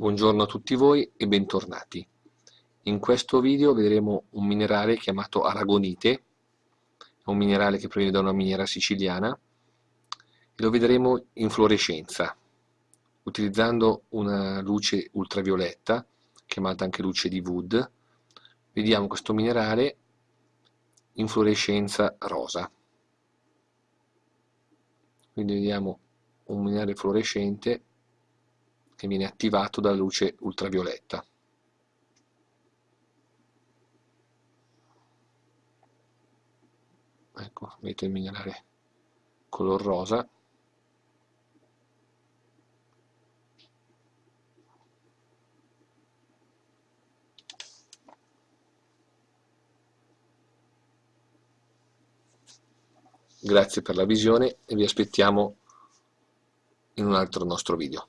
Buongiorno a tutti voi e bentornati. In questo video vedremo un minerale chiamato aragonite, è un minerale che proviene da una miniera siciliana e lo vedremo in fluorescenza, utilizzando una luce ultravioletta, chiamata anche luce di Wood. Vediamo questo minerale in fluorescenza rosa. Quindi vediamo un minerale fluorescente che viene attivato dalla luce ultravioletta. Ecco, vedete il minerale color rosa. Grazie per la visione e vi aspettiamo in un altro nostro video.